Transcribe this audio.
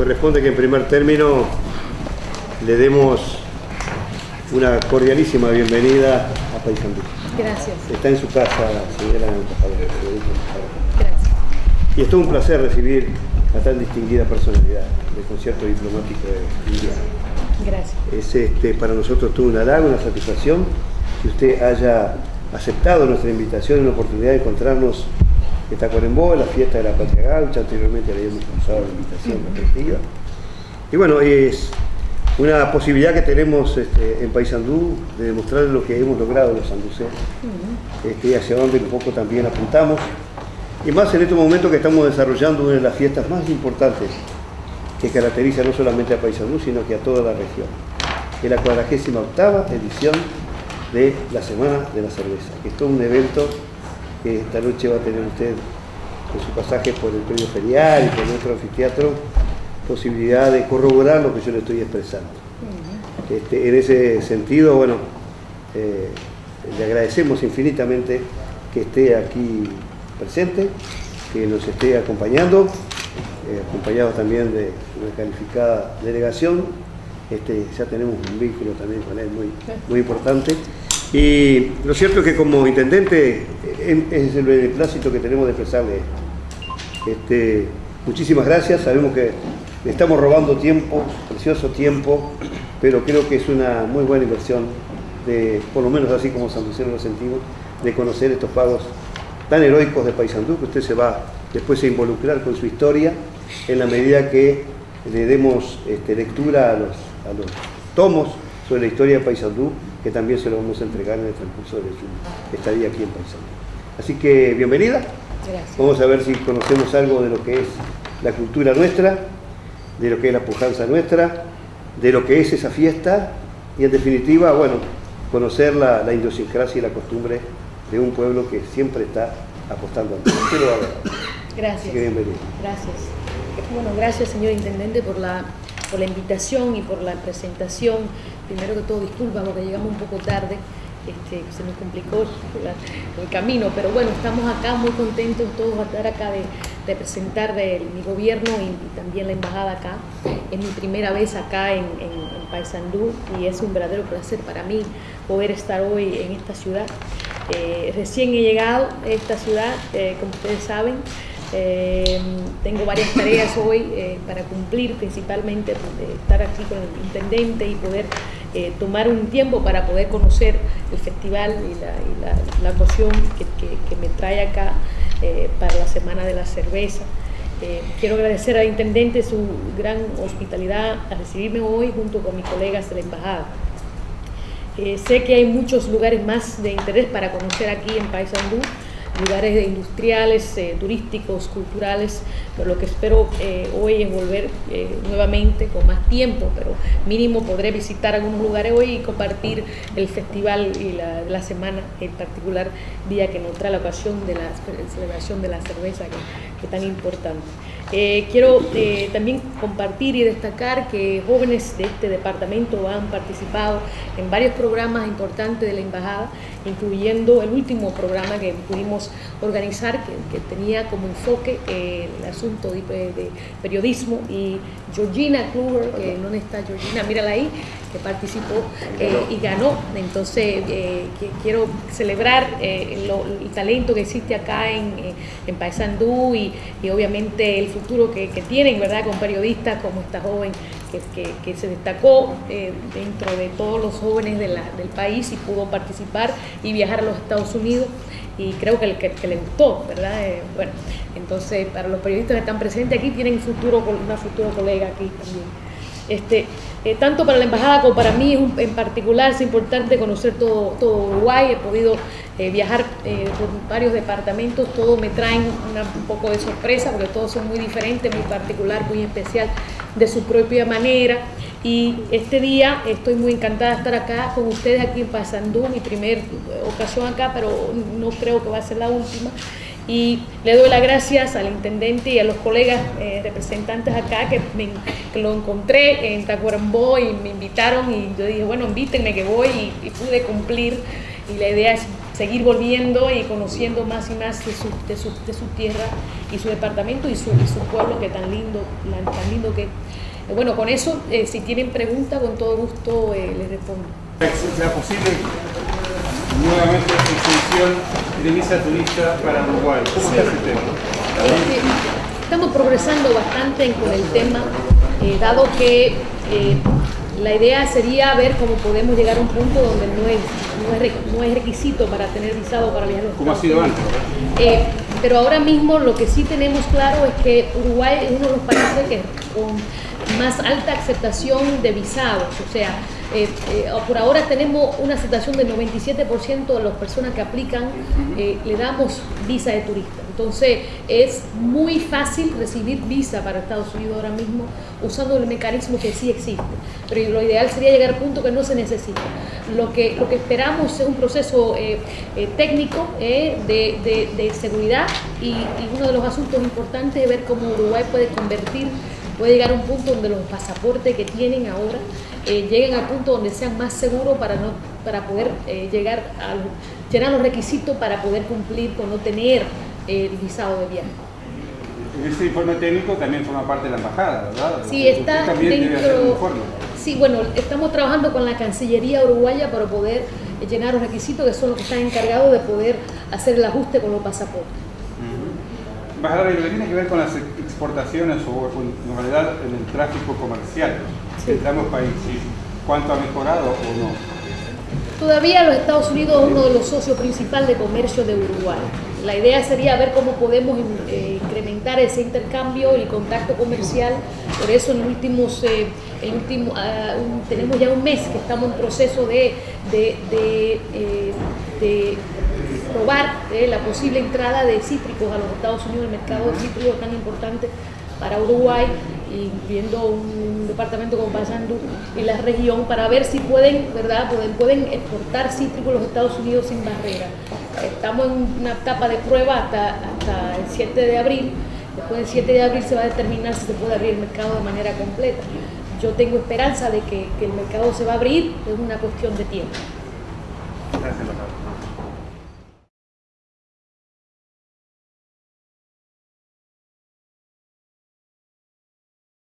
corresponde que en primer término le demos una cordialísima bienvenida a Paysandú. Gracias. Está en su casa, señora embajadora. Gracias. Y es todo un placer recibir a tan distinguida personalidad del concierto diplomático de India. Gracias. Es este, para nosotros todo un halago, una satisfacción que usted haya aceptado nuestra invitación y la oportunidad de encontrarnos en Tacuarembó, en la fiesta de la Patria Gaucha, anteriormente le habíamos cruzado la invitación respectiva. Y bueno, es una posibilidad que tenemos este, en Paysandú de demostrar lo que hemos logrado los sanduceros este, hacia dónde un poco también apuntamos. Y más en este momento que estamos desarrollando una de las fiestas más importantes que caracteriza no solamente a Paysandú, sino que a toda la región. Es la 48 edición de la Semana de la Cerveza, que es todo un evento que esta noche va a tener usted con su pasaje por el premio ferial y por nuestro anfiteatro, posibilidad de corroborar lo que yo le estoy expresando. Este, en ese sentido, bueno, eh, le agradecemos infinitamente que esté aquí presente, que nos esté acompañando, eh, acompañado también de una calificada delegación. Este, ya tenemos un vínculo también con él muy, muy importante. Y lo cierto es que como intendente es el beneplácito que tenemos de expresarle. Este, muchísimas gracias, sabemos que le estamos robando tiempo, precioso tiempo, pero creo que es una muy buena inversión, de, por lo menos así como San Luciano lo sentimos, de conocer estos pagos tan heroicos de Paysandú, que usted se va después a involucrar con su historia en la medida que le demos este, lectura a los, a los tomos sobre la historia de Paysandú, que también se lo vamos a entregar en el transcurso de su estadía aquí en Paysandú. Así que bienvenida. Gracias. Vamos a ver si conocemos algo de lo que es la cultura nuestra, de lo que es la pujanza nuestra, de lo que es esa fiesta y en definitiva, bueno, conocer la, la idiosincrasia y la costumbre de un pueblo que siempre está apostando a. Usted lo va a ver. Así Gracias. que bienvenido. Gracias. Bueno, gracias señor Intendente por la, por la invitación y por la presentación. Primero que todo, disculpa porque llegamos un poco tarde, este, se nos complicó la- el camino, pero bueno, estamos acá muy contentos todos de estar acá de, de presentar de mi gobierno y también la embajada acá. Es mi primera vez acá en, en, en Paysandú y es un verdadero placer para mí poder estar hoy en esta ciudad. Eh, recién he llegado a esta ciudad, eh, como ustedes saben, eh, tengo varias tareas hoy eh, para cumplir, principalmente de estar aquí con el intendente y poder eh, tomar un tiempo para poder conocer el festival y la, y la, la ocasión que, que- que me trae acá eh, para la Semana de la Cerveza. Eh, quiero agradecer al intendente su gran hospitalidad a recibirme hoy junto con mis colegas de la embajada. Eh, sé que hay muchos lugares más de interés para conocer aquí en Paysandú, lugares industriales, eh, turísticos, culturales, pero lo que espero eh, hoy es volver eh, nuevamente con más tiempo, pero mínimo podré visitar algunos lugares hoy y compartir el festival y la, semana, en particular día que nos trae la ocasión de la celebración de la cerveza, que, que tan importante. Eh, quiero eh, también compartir y destacar que jóvenes de este departamento han participado en varios programas importantes de la embajada, incluyendo el último programa que pudimos organizar, que, que tenía como enfoque eh, el asunto de, de periodismo, y Georgina Kluger, que no está Georgina, mírala ahí, que participó y ganó. Entonces, que quiero celebrar lo- el talento que existe acá en, en Paysandú y, y obviamente el futuro que, que tienen, ¿verdad? Con periodistas como esta joven que, se destacó eh, dentro de todos los jóvenes del país y pudo participar y viajar a los Estados Unidos y creo que, que, le gustó, ¿verdad? Eh, bueno, entonces para los periodistas que están presentes aquí tienen futuro, una futura colega aquí también. Este, eh, tanto para la embajada como para mí en particular es importante conocer todo, todo Uruguay. He podido eh, viajar eh, por varios departamentos, todos me traen una- un poco de sorpresa porque todos son muy diferentes, muy particular, muy especial de su propia manera. Y este día estoy muy encantada de estar acá con ustedes aquí en Pasandú, mi primer ocasión acá, pero no creo que va a ser la última. Y le doy las gracias al intendente y a los colegas eh, representantes acá que, me- que lo encontré en Tacuarembó y me invitaron y yo dije, bueno, invítenme que voy y, y pude cumplir. Y la idea es seguir volviendo y conociendo más y más de su, de su, de su tierra y su departamento y su, y su pueblo que tan lindo, tan lindo que... Eh, bueno, con eso, eh, si tienen preguntas, con todo gusto eh, les respondo. ¿Será posible nuevamente extensión de visa turista para Uruguay? ¿Cómo está ese tema? Este, estamos progresando bastante con el tema, eh, dado que la idea sería ver cómo podemos llegar a un punto donde no es, no es, no es requisito para tener visado para viajar a los ¿Cómo ha sido antes? Eh, pero ahora mismo lo que sí tenemos claro es que Uruguay es uno de los países que con más alta aceptación de visados, o sea, eh, eh, por ahora tenemos una aceptación del 97% de las personas que aplican, eh, le damos visa de turista. Entonces es muy fácil recibir visa para Estados Unidos ahora mismo usando el mecanismo que sí existe. Pero lo ideal sería llegar al punto que no se necesita. Lo que, lo que esperamos es un proceso eh, eh, técnico eh, de, de- de seguridad y, y uno de los asuntos importantes es ver cómo Uruguay puede convertir, puede llegar a un punto donde los pasaportes que tienen ahora lleguen al punto donde sean más seguros para, no, para poder llegar a llenar los requisitos para poder cumplir con no tener el visado de viaje. Ese informe técnico también forma parte de la embajada, ¿verdad? Sí, está dentro. Sí, bueno, estamos trabajando con la Cancillería uruguaya para poder llenar los requisitos que son los que están encargados de poder hacer el ajuste con los pasaportes. Embajadora, y lo que tiene que ver con las exportaciones o con- en realidad en el tráfico comercial Sí. entre ambos países, ¿cuánto ha mejorado o no? Todavía los Estados Unidos es uno de los socios principales de comercio de Uruguay. La idea sería ver cómo podemos eh, incrementar ese intercambio y contacto comercial. Por eso en últimos, eh, ah, tenemos ya un mes que estamos en proceso de, de, eh, probar la posible entrada de cítricos a los Estados Unidos, el mercado de cítricos tan importante para Uruguay, incluyendo un departamento como Paysandú y la región, para ver si pueden, ¿verdad? Pueden, pueden exportar cítricos a los Estados Unidos sin barrera. Estamos en una etapa de prueba hasta, hasta el 7 de abril. Después del 7 de abril se va a determinar si se puede abrir el mercado de manera completa. Yo tengo esperanza de que, que el mercado se va a abrir, es una cuestión de tiempo. Gracias, embajadora.